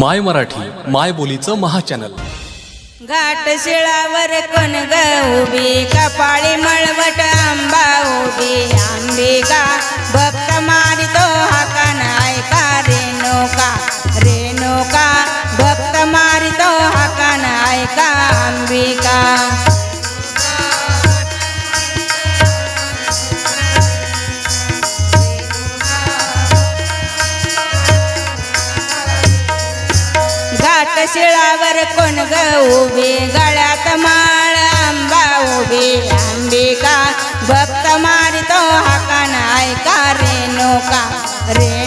माय मराठी माय बोलीचं महाचॅनल. घाट शिळावर कोण ग उभी? कपाळी मळवट आंबा शिळावर कोण ग उभी गळ्यात माळ आंबा उभी. अंबिका भक्त मारितो हाकान ऐका रेणुका रे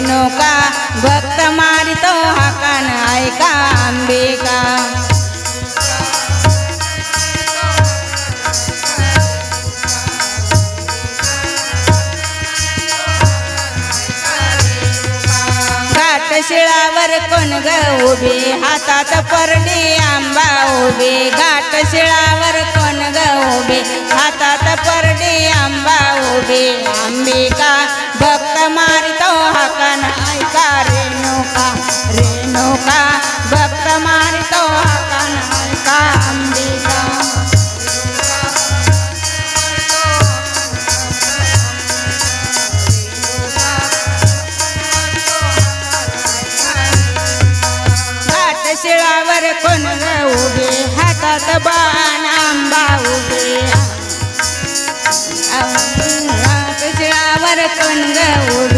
शिळावर कोण ग उभी? हातात परडी आंबा उभी. घाट शिळा शिळावर कोण